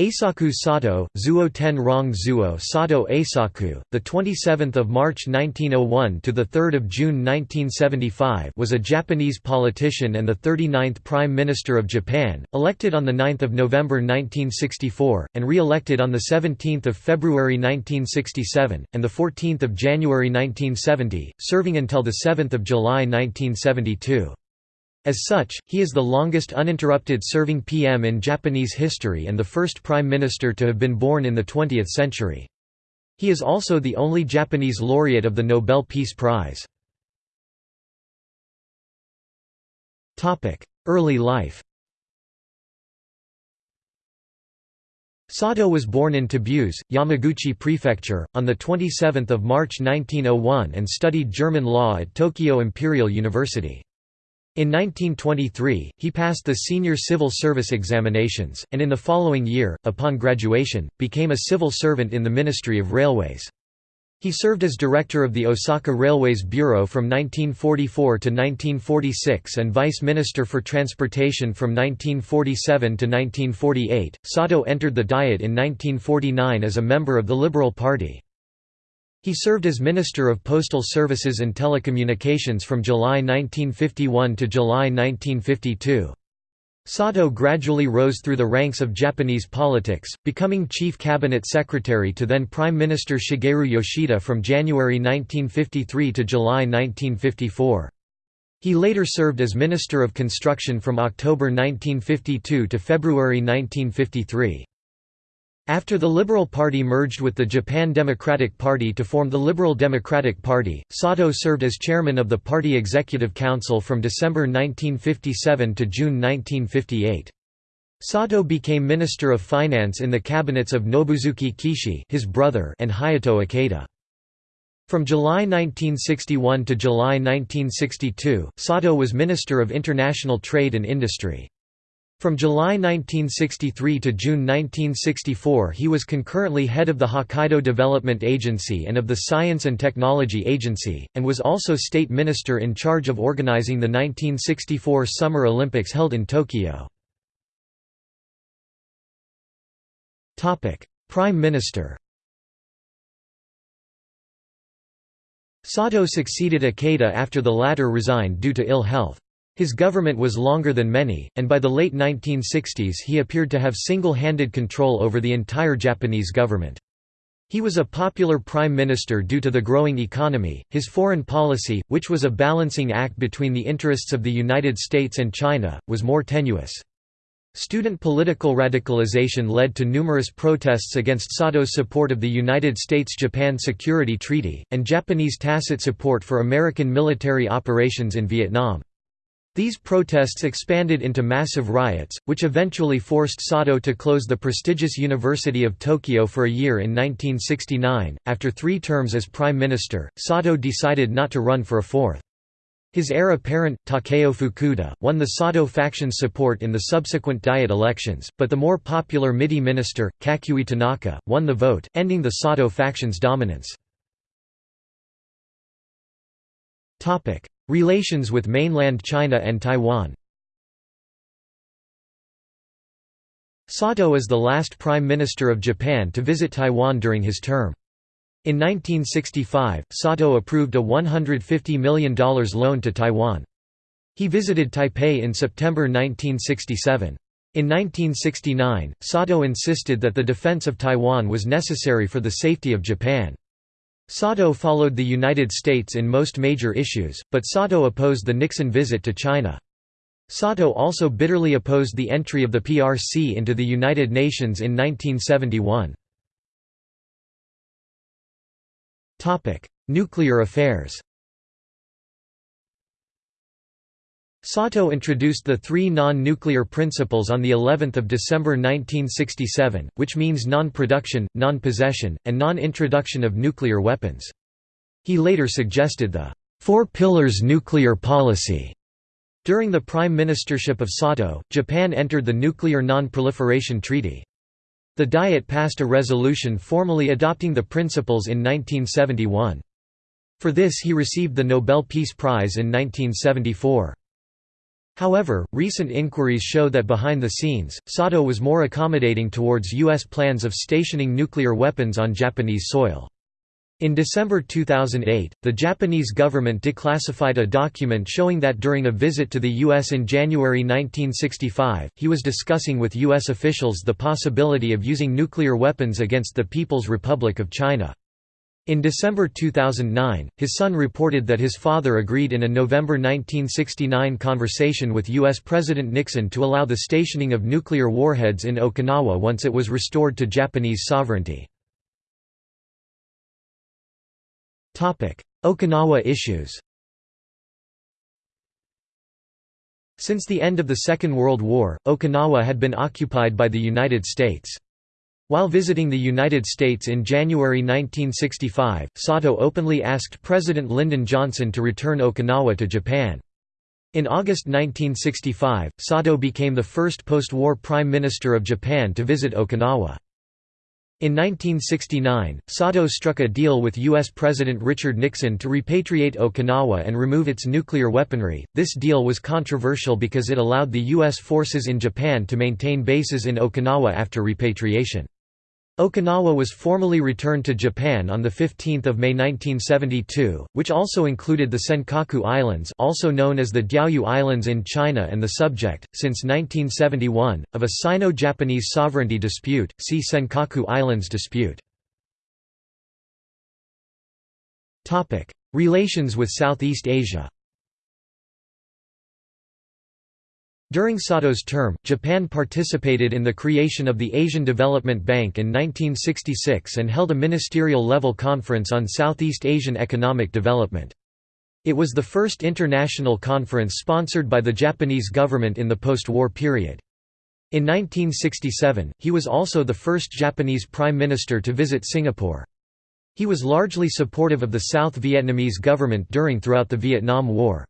Eisaku Sato, Zuo Ten Rong Zuo Sato Eisaku, the 27th of March 1901 to the 3rd of June 1975, was a Japanese politician and the 39th Prime Minister of Japan, elected on the 9th of November 1964 and re-elected on the 17th of February 1967 and the 14th of January 1970, serving until the 7th of July 1972. As such, he is the longest uninterrupted serving PM in Japanese history and the first prime minister to have been born in the 20th century. He is also the only Japanese laureate of the Nobel Peace Prize. Early life Sato was born in Tabuse, Yamaguchi Prefecture, on 27 March 1901 and studied German law at Tokyo Imperial University. In 1923, he passed the senior civil service examinations, and in the following year, upon graduation, became a civil servant in the Ministry of Railways. He served as director of the Osaka Railways Bureau from 1944 to 1946 and vice minister for transportation from 1947 to 1948. Sato entered the Diet in 1949 as a member of the Liberal Party. He served as Minister of Postal Services and Telecommunications from July 1951 to July 1952. Sato gradually rose through the ranks of Japanese politics, becoming Chief Cabinet Secretary to then Prime Minister Shigeru Yoshida from January 1953 to July 1954. He later served as Minister of Construction from October 1952 to February 1953. After the Liberal Party merged with the Japan Democratic Party to form the Liberal Democratic Party, Sato served as chairman of the party executive council from December 1957 to June 1958. Sato became Minister of Finance in the cabinets of Nobusuke Kishi his brother and Hayato Ikeda. From July 1961 to July 1962, Sato was Minister of International Trade and Industry. From July 1963 to June 1964 he was concurrently head of the Hokkaido Development Agency and of the Science and Technology Agency, and was also state minister in charge of organizing the 1964 Summer Olympics held in Tokyo. Prime Minister Sato succeeded Ikeda after the latter resigned due to ill health. His government was longer than many, and by the late 1960s he appeared to have single-handed control over the entire Japanese government. He was a popular prime minister due to the growing economy. His foreign policy, which was a balancing act between the interests of the United States and China, was more tenuous. Student political radicalization led to numerous protests against Sato's support of the United States–Japan Security Treaty, and Japanese tacit support for American military operations in Vietnam. These protests expanded into massive riots, which eventually forced Sato to close the prestigious University of Tokyo for a year in 1969. After three terms as prime minister, Sato decided not to run for a fourth. His heir apparent, Takeo Fukuda, won the Sato faction's support in the subsequent Diet elections, but the more popular MITI minister, Kakuei Tanaka, won the vote, ending the Sato faction's dominance. Relations with mainland China and Taiwan Sato is the last Prime Minister of Japan to visit Taiwan during his term. In 1965, Sato approved a $150 million loan to Taiwan. He visited Taipei in September 1967. In 1969, Sato insisted that the defense of Taiwan was necessary for the safety of Japan. Sato followed the United States in most major issues, but Sato opposed the Nixon visit to China. Sato also bitterly opposed the entry of the PRC into the United Nations in 1971. Nuclear affairs Sato introduced the three non-nuclear principles on the 11th of December 1967, which means non-production, non-possession, and non-introduction of nuclear weapons. He later suggested the Four Pillars nuclear policy. During the prime ministership of Sato, Japan entered the Nuclear Non-Proliferation Treaty. The Diet passed a resolution formally adopting the principles in 1971. For this he received the Nobel Peace Prize in 1974. However, recent inquiries show that behind the scenes, Sato was more accommodating towards U.S. plans of stationing nuclear weapons on Japanese soil. In December 2008, the Japanese government declassified a document showing that during a visit to the U.S. in January 1965, he was discussing with U.S. officials the possibility of using nuclear weapons against the People's Republic of China. In December 2009, his son reported that his father agreed in a November 1969 conversation with U.S. President Nixon to allow the stationing of nuclear warheads in Okinawa once it was restored to Japanese sovereignty. Okinawa issues Since the end of the Second World War, Okinawa had been occupied by the United States. While visiting the United States in January 1965, Sato openly asked President Lyndon Johnson to return Okinawa to Japan. In August 1965, Sato became the first post-war Prime Minister of Japan to visit Okinawa. In 1969, Sato struck a deal with U.S. President Richard Nixon to repatriate Okinawa and remove its nuclear weaponry. This deal was controversial because it allowed the U.S. forces in Japan to maintain bases in Okinawa after repatriation. Okinawa was formally returned to Japan on 15 May 1972, which also included the Senkaku Islands also known as the Diaoyu Islands in China and the subject, since 1971, of a Sino-Japanese sovereignty dispute, see Senkaku Islands dispute. Relations with Southeast Asia During Sato's term, Japan participated in the creation of the Asian Development Bank in 1966 and held a ministerial-level conference on Southeast Asian economic development. It was the first international conference sponsored by the Japanese government in the post-war period. In 1967, he was also the first Japanese prime minister to visit Singapore. He was largely supportive of the South Vietnamese government during throughout the Vietnam War.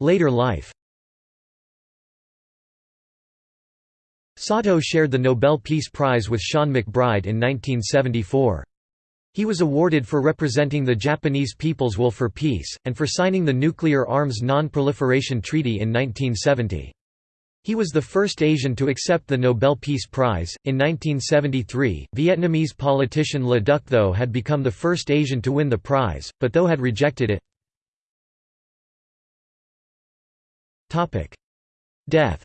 Later life Sato shared the Nobel Peace Prize with Sean MacBride in 1974. He was awarded for representing the Japanese people's will for peace, and for signing the Nuclear Arms Non-Proliferation Treaty in 1970. He was the first Asian to accept the Nobel Peace Prize. In 1973, Vietnamese politician Le Duc Tho had become the first Asian to win the prize, but Tho had rejected it. Death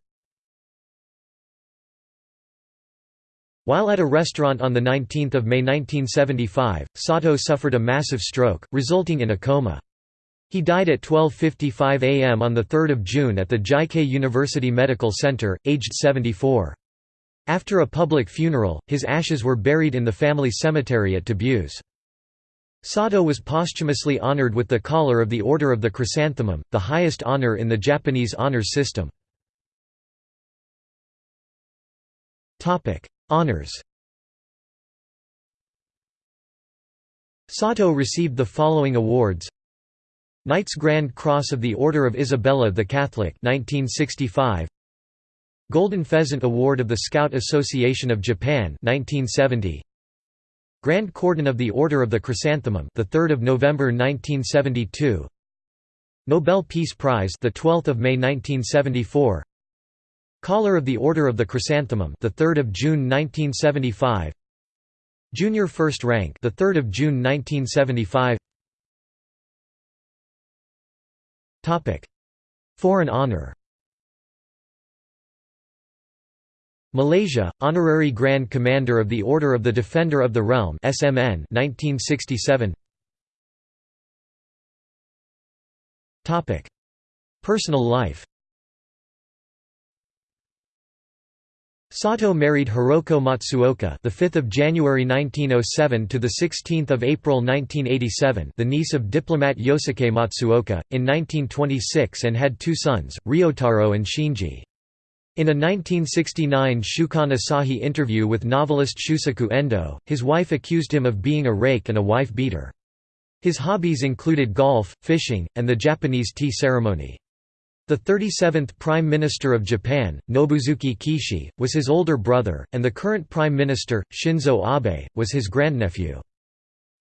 While at a restaurant on 19 May 1975, Sato suffered a massive stroke, resulting in a coma. He died at 12.55 am on 3 June at the JIKEI University Medical Center, aged 74. After a public funeral, his ashes were buried in the family cemetery at Tabuse. Sato was posthumously honored with the Collar of the Order of the Chrysanthemum, the highest honor in the Japanese honors system. Honors. Sato received the following awards. Knight's Grand Cross of the Order of Isabella the Catholic 1965 Golden Pheasant Award of the Scout Association of Japan 1970 Grand Cordon of the Order of the Chrysanthemum, the 3rd of November 1972. Nobel Peace Prize, the 12th of May 1974. Collar of the Order of the Chrysanthemum, the 3rd of June 1975. Junior First Rank, the 3rd of June 1975. Topic: Foreign honor. Malaysia, Honorary Grand Commander of the Order of the Defender of the Realm SMN 1967 Topic. Personal life. Sato married Hiroko Matsuoka, the 5th of January 1907 to the 16th of April 1987, the niece of diplomat Yosuke Matsuoka, in 1926 and had two sons, Ryotaro and Shinji. In a 1969 Shukan Asahi interview with novelist Shusaku Endo, his wife accused him of being a rake and a wife-beater. His hobbies included golf, fishing, and the Japanese tea ceremony. The 37th Prime Minister of Japan, Nobusuke Kishi, was his older brother, and the current Prime Minister, Shinzo Abe, was his grandnephew.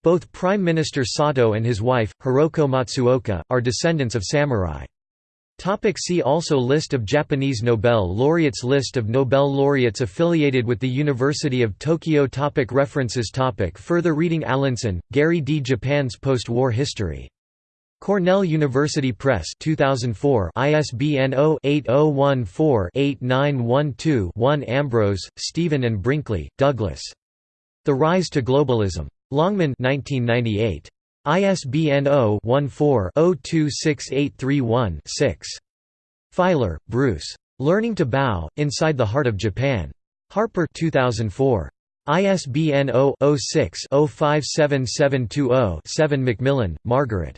Both Prime Minister Sato and his wife, Hiroko Matsuoka, are descendants of samurai. Topic see also List of Japanese Nobel laureates List of Nobel laureates affiliated with the University of Tokyo topic References topic Further reading Allinson, Gary D. Japan's Post-War History. Cornell University Press 2004 ISBN 0-8014-8912-1 Ambrose, Stephen and Brinkley, Douglas. The Rise to Globalism. Longman 1998. ISBN 0-14-026831-6. Feiler, Bruce. Learning to Bow, Inside the Heart of Japan. Harper 2004. ISBN 0-06-057720-7 Macmillan, Margaret.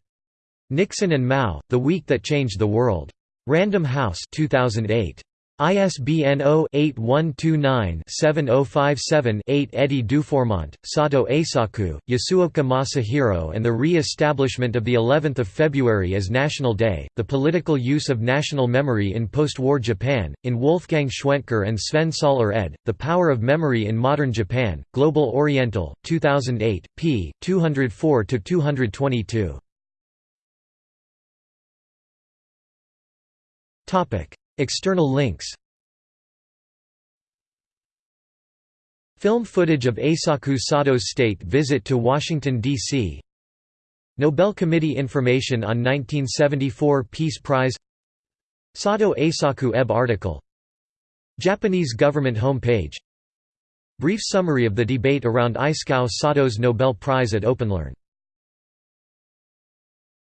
Nixon and Mao, The Week That Changed the World. Random House 2008. ISBN 0-8129-7057-8 Eddy Dufourmont, Sato Eisaku, Yasuoka Masahiro and the Re-Establishment of the 11th of February as National Day, The Political Use of National Memory in Post-War Japan, in Wolfgang Schwentker and Sven Saaler ed., The Power of Memory in Modern Japan, Global Oriental, 2008, p. 204–222. External links Film footage of Eisaku Sato's state visit to Washington, D.C. Nobel Committee information on 1974 Peace Prize Sato Eisaku EB article Japanese government homepage. Brief summary of the debate around Eisaku Sato's Nobel Prize at OpenLearn